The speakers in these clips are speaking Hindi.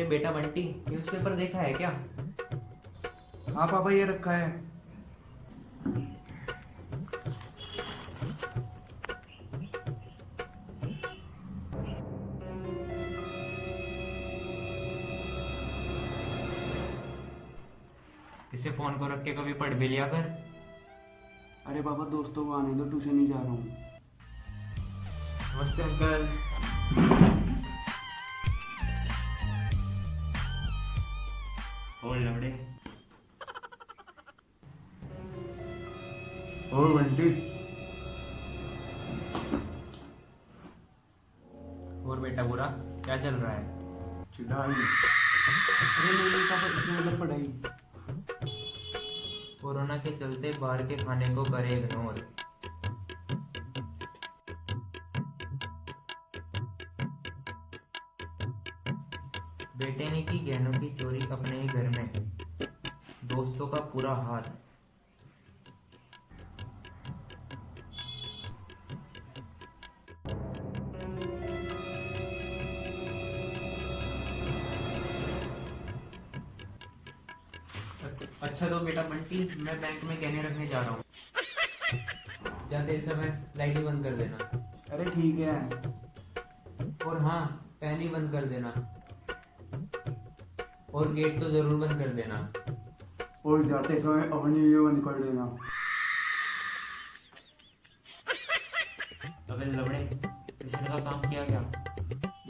अरे बेटा बंटी न्यूज़पेपर देखा है क्या? हाँ पापा ये रखा है। इसे फ़ोन को रख के कभी पढ़ भी लिया कर। अरे पापा दोस्तों को आने दो ट्यूशन नहीं जा रहा हूँ। नमस्ते अंकल और लवड़े। और बंटी। और बेटा बुरा क्या चल रहा है? चिढ़ाई। अरे नहीं नहीं पापा इसमें मतलब पढ़ाई। कोरोना के चलते बाहर के खाने को करे इग्नोर। बेटे ने की गहनों की चोरी अपने ही घर में। दोस्तों का पूरा हाल। अच्छा तो बेटा बंटी मैं बैंक में गहने रखने जा रहा हूँ। जाते समय लाइट बंद कर देना। अरे ठीक है। और हाँ फ़ैन ही बंद कर देना। और गेट तो ज़रूर बंद कर देना। और जाते समय अपनी वीडियो बंद कर देना। अबे लवड़े ट्यूशन का काम किया क्या?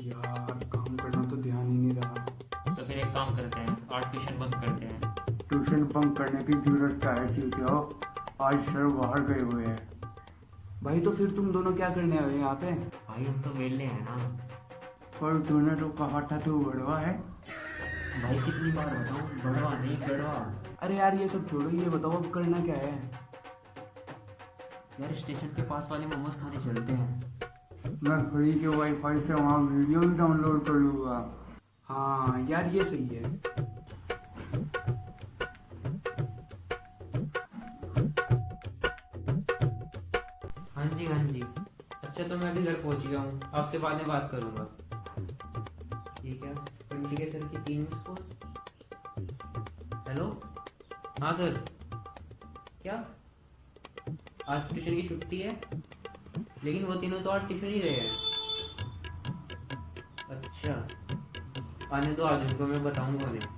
यार काम करना तो ध्यान ही नहीं रहा। तो फिर एक काम करते हैं आज ट्यूशन बंद करते हैं। ट्यूशन बंक करने की ज़रूरत क्या है ठीक है? आज सर बाहर गए हुए हैं। भाई तो फिर तुम दोनों क्या करने आए यहाँ पे? भाई हम तो वेले हैं ना। पर तूने तो कहा था तू बड़वा है। भाई कितनी बार बताऊँ? बड़वा नहीं गड़वा अरे यार ये सब छोड़ो ये बताओ अब करना क्या है? यार स्टेशन के पास वाले मोमोज खाने चलते हैं। मैं फ्री के वाईफाई से वहाँ वीडियो भी डाउनलोड कर लूँगा। हाँ यार ये सही है। हाँ जी हाँ जी। अच्छा तो मैं अभी घर पहुँच गया हूँ। आपसे बाद में बात करूँगा। ठीक है। के सर की तीन मिस कॉल हेलो हाँ सर क्या? आज ट्यूशन की छुट्टी है लेकिन वो तीनों तो आज ट्यूशन ही गए हैं। अच्छा। आने दो आज उनको मैं बताऊँगा उन्हें।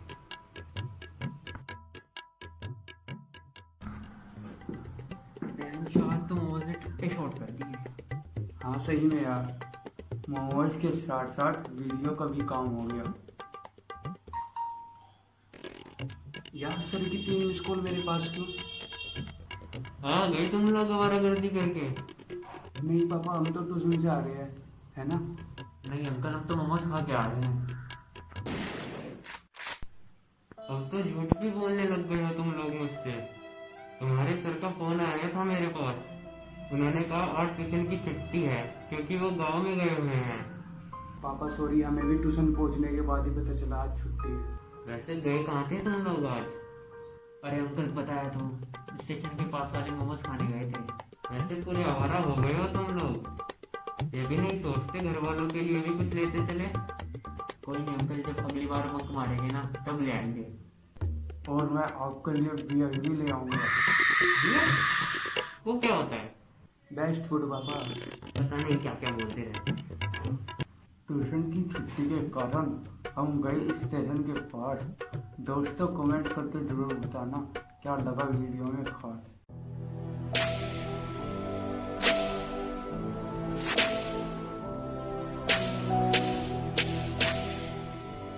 तो मोमोज ने टुट्टे शॉर्ट कर दिए। हाँ सही में यार। मोमोज के साथ साथ वीडियो का भी काम हो गया। यार सर की तीन मिस कॉल मेरे पास क्यों? हाँ गए तुम लोग हमारा गर्दी करके। नहीं पापा हम तो ट्यूशन से आ रहे हैं है ना? नहीं अंकल हम तो मोमोज खा के आ रहे हैं। अब तो झूठ भी बोलने लग गए हो तुम लोग मुझसे। तुम्हारे सर का फ़ोन आ आया था मेरे पास। उन्होंने कहा आज ट्यूशन की छुट्टी है क्योंकि वो गाँव में गए हुए हैं। पापा सॉरी हमें भी ट्यूशन पहुँचने के बाद ही पता चला आज छुट्टी है। वैसे गए कहाँ थे तुम लोग आज? अरे अंकल बताया तो। स्टेशन के पास वाले मोमोज खाने गए थे। वैसे पूरे आवारा हो गए हो तुम लोग। ये भी नहीं सोचते घर वालों के लिए भी कुछ लेते चले? कोई नहीं अंकल जब अगली बार बंक मारेंगे ना तब ले आएँगे। और मैं आपके लिए बियर भी ले आऊँगा। वो क्या होता है? बेस्ट फ़ूड पापा। पता नहीं क्या क्या बोलते रहते ट्यूशन की छुट्टी के कारण हम गए स्टेशन के पास। दोस्तों कमेंट करके ज़रूर बताना, क्या लगा वीडियो में खास?